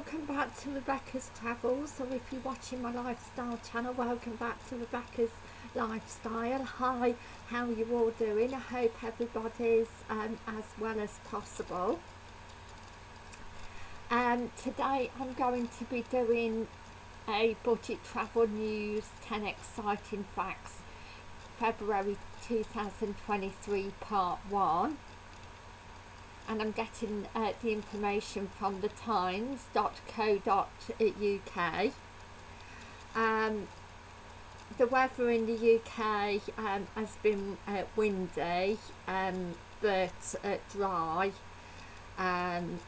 welcome back to Rebecca's Travels, or if you're watching my lifestyle channel, welcome back to Rebecca's Lifestyle. Hi, how are you all doing? I hope everybody's um, as well as possible. Um, today I'm going to be doing a budget travel news 10 exciting facts February 2023 part 1 and I'm getting uh, the information from the times.co.uk um, the weather in the UK um, has been uh, windy um, but uh, dry. Um,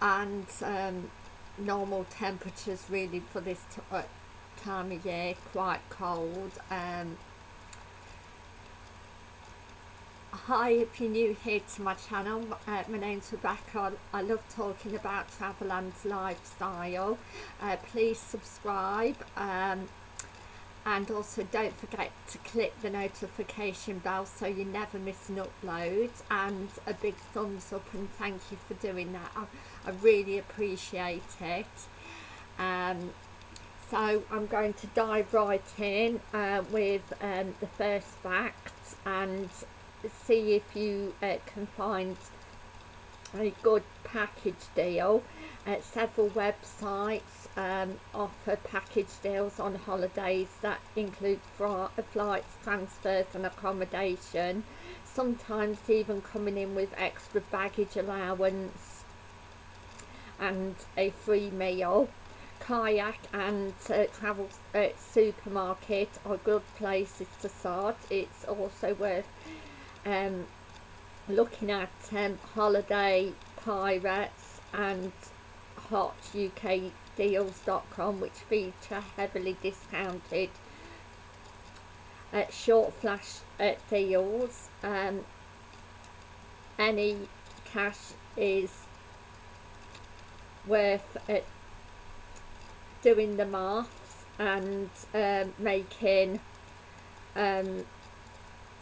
and um, normal temperatures really for this uh, time of year quite cold um, Hi, if you're new here to my channel, uh, my name's Rebecca. I love talking about travel and lifestyle. Uh, please subscribe um, and also don't forget to click the notification bell so you never miss an upload and a big thumbs up and thank you for doing that. I, I really appreciate it. Um, so I'm going to dive right in uh, with um, the first fact and see if you uh, can find a good package deal. Uh, several websites um, offer package deals on holidays that include flights, transfers and accommodation, sometimes even coming in with extra baggage allowance and a free meal. Kayak and uh, travel uh, supermarket are good places to start. It's also worth um, looking at um, Holiday Pirates and HotUKDeals.com which feature heavily discounted uh, short flash uh, deals. Um, any cash is worth uh, doing the maths and um, making um,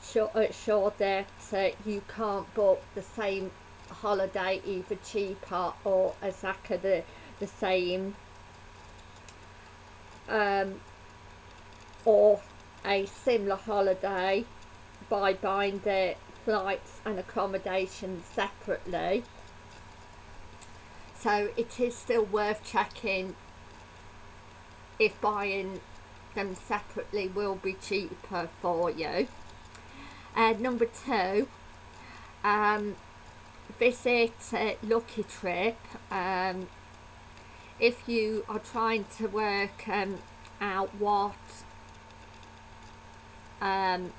sure, uh, sure that uh, you can't book the same holiday either cheaper or exactly the, the same um, or a similar holiday by buying the flights and accommodation separately. So it is still worth checking if buying them separately will be cheaper for you uh, number two, um, visit uh, Lucky Trip. Um, if you are trying to work um, out what um,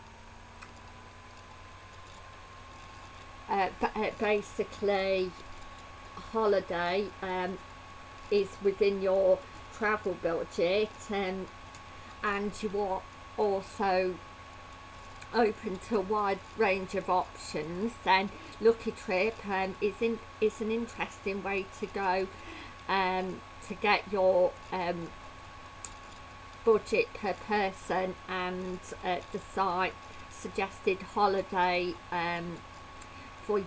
uh, uh basically holiday um, is within your travel budget um, and you are also open to a wide range of options then Lucky Trip um, is, in, is an interesting way to go um, to get your um, budget per person and uh, the site suggested holiday um, for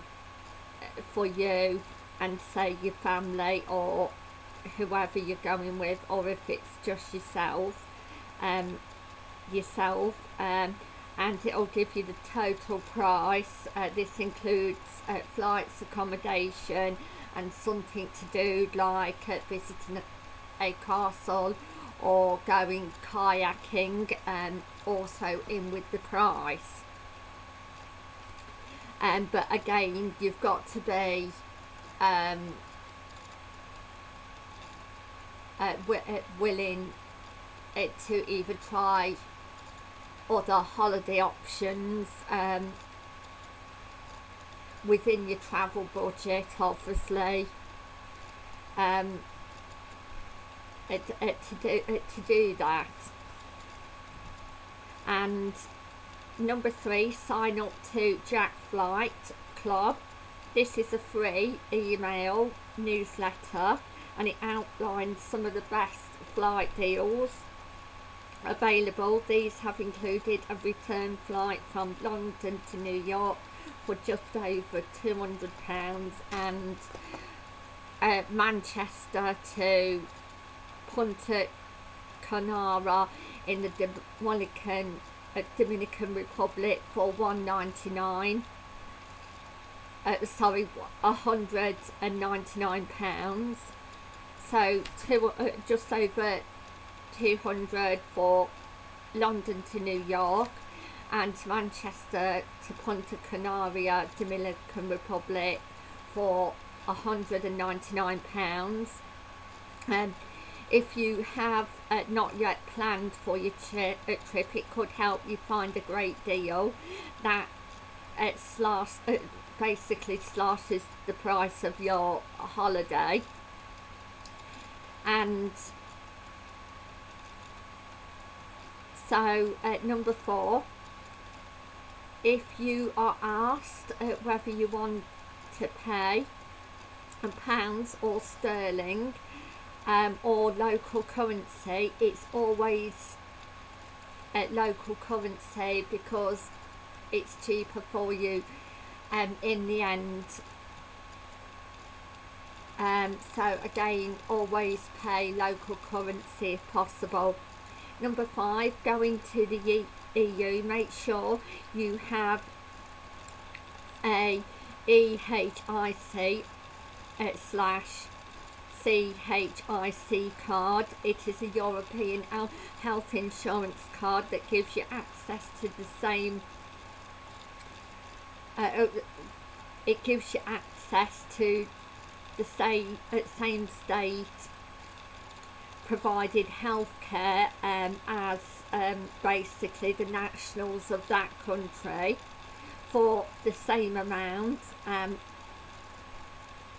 for you and say your family or whoever you're going with or if it's just yourself um, yourself um, and it'll give you the total price. Uh, this includes uh, flights accommodation and something to do like uh, visiting a, a, castle or going kayaking um, also in with the price. Um, but again you've got to be um, uh, uh willing uh, to either try other holiday options um, within your travel budget obviously. Um, it, it, to, do, it, to do that. And number three sign up to Jack Flight Club. This is a free email newsletter and it outlines some of the best flight deals available. These have included a return flight from London to New York for just over £200 and uh, Manchester to Punta Canara in the Dominican, uh, Dominican Republic for 199 uh, sorry 199 pounds so two, uh, just over 200 for London to New York and Manchester to Punta Canaria, Dominican Republic for 199 pounds. Um, if you have uh, not yet planned for your tri uh, trip it could help you find a great deal that uh, slash, uh, basically slashes the price of your holiday. And so uh, number four. If you are asked uh, whether you want to pay in pounds or sterling um, or local currency it's always at local currency because it's cheaper for you um, in the end. Um, so again always pay local currency if possible number five going to the EU make sure you have a EHIC uh, slash GHIC card. It is a European health insurance card that gives you access to the same uh, uh it gives you access to the same, uh, same state provided healthcare um, as um, basically the nationals of that country for the same amount um,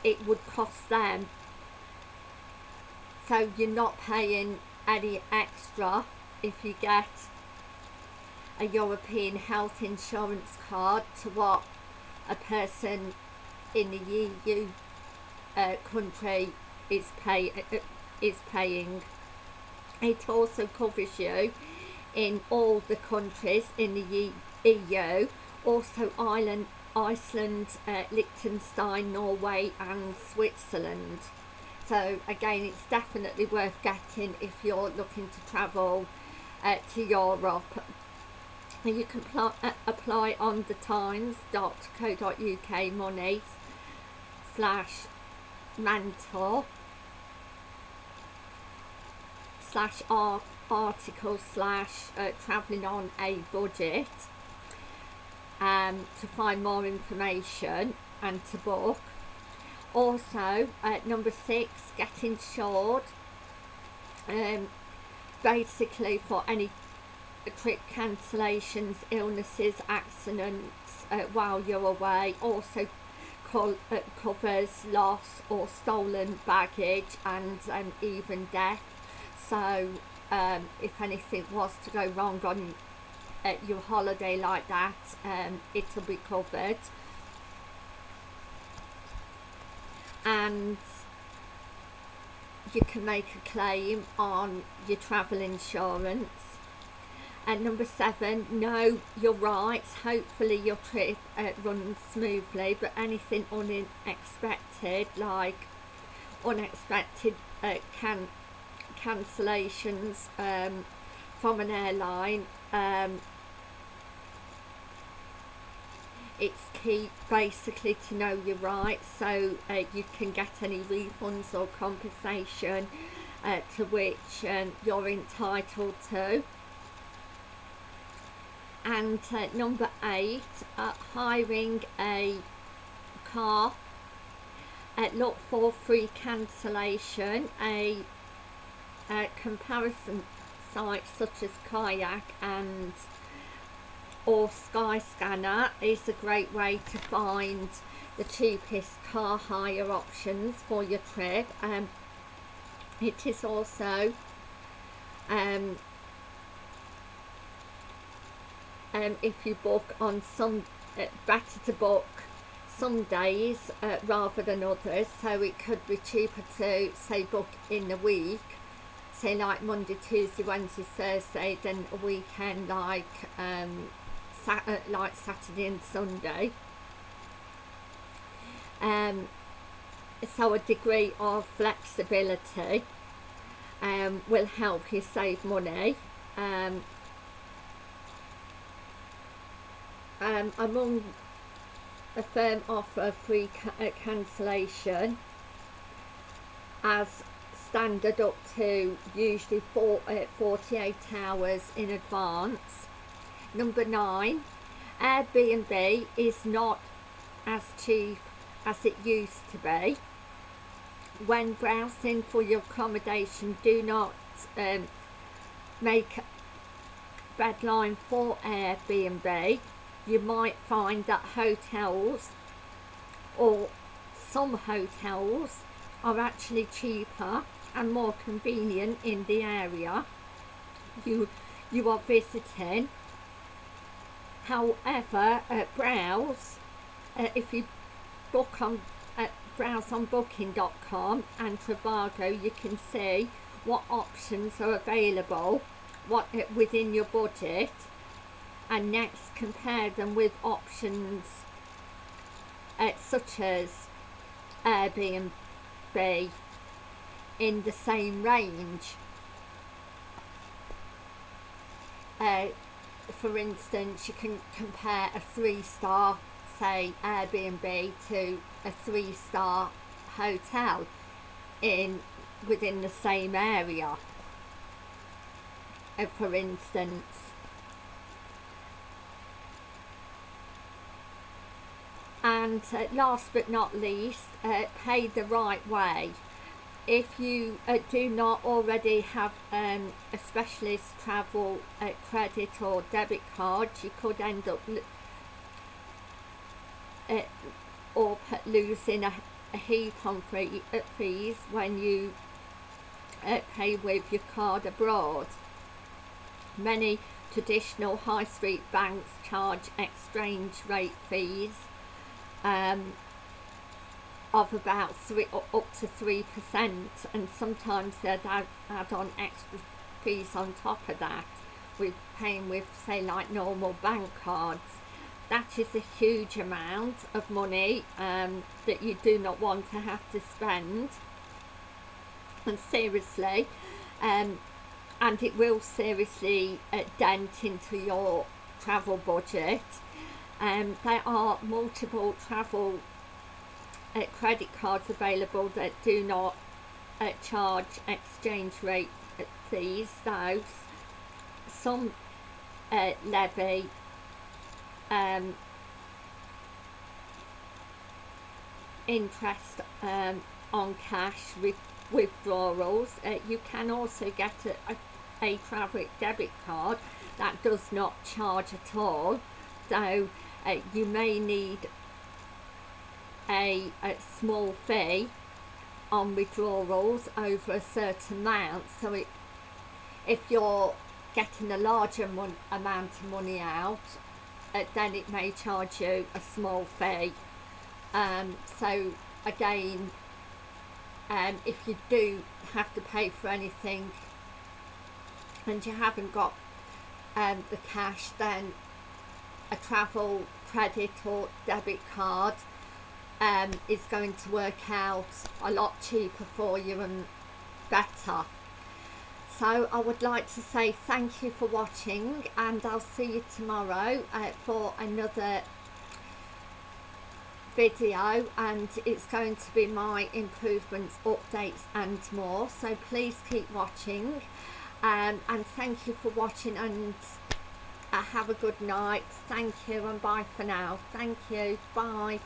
it would cost them. So you're not paying any extra if you get a European health insurance card to what a person in the EU uh, country is pay uh, is paying. It also covers you in all the countries in the EU, also Ireland, Iceland, uh, Liechtenstein, Norway and Switzerland. So again, it's definitely worth getting if you're looking to travel uh, to Europe. You can uh, apply on the times.co.uk money slash mentor slash article slash uh, travelling on a budget um, to find more information and to book. Also uh, number six get insured um, basically for any trip cancellations illnesses accidents uh, while you're away also uh, covers loss or stolen baggage and um, even death so um, if anything was to go wrong on your holiday like that um, it'll be covered. And you can make a claim on your travel insurance. And number seven know your rights hopefully your trip uh, runs smoothly but anything unexpected like unexpected uh, can cancellations um, from an airline um, it's key basically to know your rights so uh, you can get any refunds or compensation uh, to which um, you're entitled to. And uh, number eight uh, hiring a car. Uh, look for free cancellation a, a comparison sites such as kayak and or Skyscanner is a great way to find the cheapest car hire options for your trip. Um, it is also um, um, if you book on some uh, better to book some days uh, rather than others. So it could be cheaper to say book in the week say like Monday, Tuesday, Wednesday, Thursday then a weekend like um, sat uh, like Saturday and Sunday. Um, so a degree of flexibility um, will help you save money. Um, um, among a firm offer free ca uh, cancellation as standard up to usually four, uh, 48 hours in advance. Number nine, Airbnb is not as cheap as it used to be. When browsing for your accommodation, do not um, make a bedline for Airbnb. You might find that hotels or some hotels are actually cheaper and more convenient in the area. You you are visiting. However uh, browse uh, if you book on uh, browse on booking.com and Trivago you can see what options are available what uh, within your budget and next compare them with options uh, such as Airbnb in the same range. Uh, for instance, you can compare a three-star, say, Airbnb to a three-star hotel in within the same area. Uh, for instance, and uh, last but not least, uh, pay the right way if you uh, do not already have um, a specialist travel uh, credit or debit card you could end up uh, or losing a, a, heap on free, uh, fees when you uh, pay with your card abroad. Many traditional high street banks charge exchange rate fees um, of about three up to three percent and sometimes they'd add, add on extra fees on top of that with paying with say like normal bank cards. That is a huge amount of money um, that you do not want to have to spend. And seriously um, and it will seriously uh, dent into your travel budget. Um, there are multiple travel uh, credit cards available that do not uh, charge exchange rate fees so some uh, levy um, interest um, on cash with withdrawals. Uh, you can also get a, a, a travel debit card that does not charge at all so uh, you may need a, a small fee on withdrawals over a certain amount. So it, if you're getting a larger amount of money out uh, then it may charge you a small fee. Um, so again um, if you do have to pay for anything and you haven't got um, the cash then a travel credit or debit card um, is going to work out a lot cheaper for you and better. So I would like to say thank you for watching and I'll see you tomorrow uh, for another video and it's going to be my improvements, updates and more. So please keep watching um, and thank you for watching and uh, have a good night. Thank you and bye for now. Thank you. Bye.